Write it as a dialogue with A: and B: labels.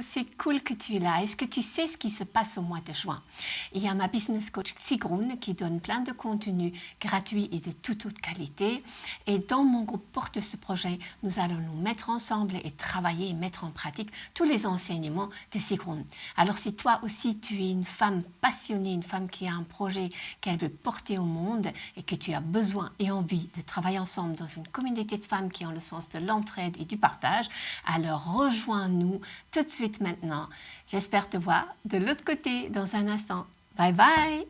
A: c'est cool que tu es là. Est-ce que tu sais ce qui se passe au mois de juin? Il y a ma business coach Sigrun qui donne plein de contenus gratuits et de toute haute qualité. Et dans mon groupe Porte ce projet, nous allons nous mettre ensemble et travailler et mettre en pratique tous les enseignements de Sigrun. Alors si toi aussi tu es une femme passionnée, une femme qui a un projet qu'elle veut porter au monde et que tu as besoin et envie de travailler ensemble dans une communauté de femmes qui ont le sens de l'entraide et du partage, alors rejoins-nous tout de maintenant. J'espère te voir de l'autre côté dans un instant. Bye bye